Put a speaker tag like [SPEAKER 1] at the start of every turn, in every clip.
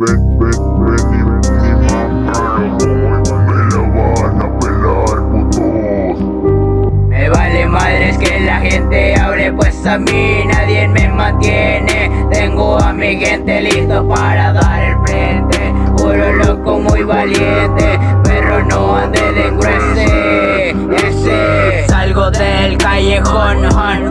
[SPEAKER 1] ven, ven, ven y ven y mamá Me la van a pelar putos
[SPEAKER 2] Me vale madres que la gente hable pues a mí nadie me mantiene. Tengo a mi gente listo para dar el frente. Juro loco muy valiente Pero no ande de gruese. Ese. Salgo del callejón Porque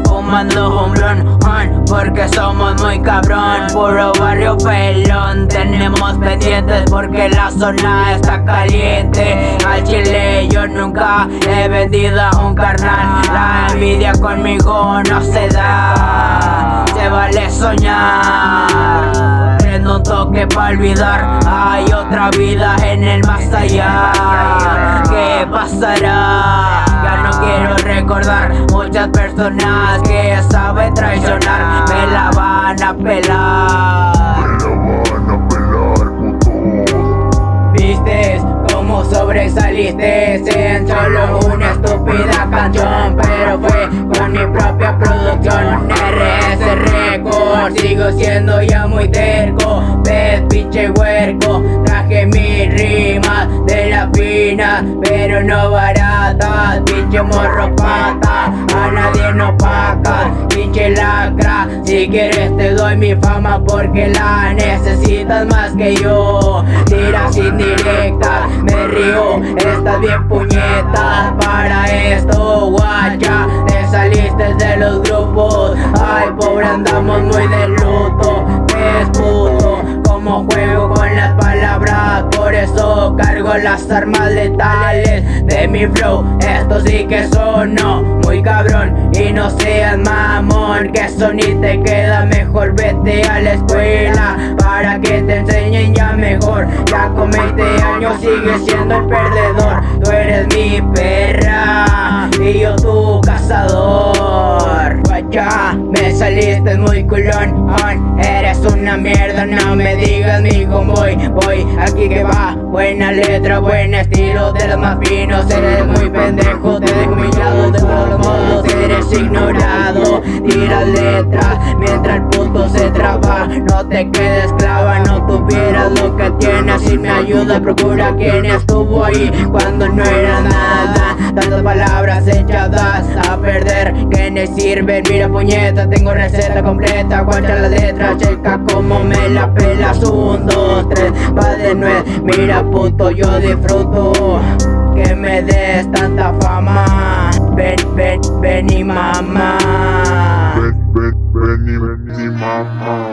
[SPEAKER 2] somos muy cabrón Puro barrio pelón. Tenemos pendientes porque la zona está caliente. Al chile yo nunca he vendido a un carnal. La envidia conmigo no se da Se vale soñar. Prendo un toque para olvidar Hay otra vida en el más allá. ¿Qué pasará? Ya no quiero recordar Muchas personas que saben como sobresaliste en solo una estúpida canción Pero fue con mi propia producción. RS Record Sigo siendo ya muy terco Ves pinche huerco Traje mis rimas de la fina Pero no baratas Pinche morro pata A nadie no paga Pinche lacra Si quieres te doy mi fama Porque la necesitas más que yo. Tiras indirectas Me río. Estás bien puñetas Para esto guacha. Te saliste de los grupos. Ay pobre andamos muy de cargo las armas letales De mi flow. Esto sí que sonó muy cabrón. Y no seas mamón Que eso ni te queda mejor. Vete a la escuela Para que te enseñen ya mejor. Ya con 20 años sigues siendo el perdedor. Tú eres mi perra Y yo tu cazador. Guacha, me saliste muy culón mierda, no me digas mi voy Voy. Aquí que va, buena letra, buen estilo De los más finos, eres muy pendejo Te dejo humillado de todos los modos Eres ignorado, tira letras Mientras el puto se traba. No te quedes clava, no tuvieras lo que tienes. Y me ayuda, procura quien estuvo ahí Cuando no era nada. Tantas palabras echadas a perder que no sirven. Mira puñeta, tengo receta completa. Guacha la letra, checa como me la pelas. Un, dos, tres, va de nuez. Mira puto, yo disfruto Que me des tanta fama Ven, ven, ven y mamá
[SPEAKER 1] Ven, ven, ven y ven y mamá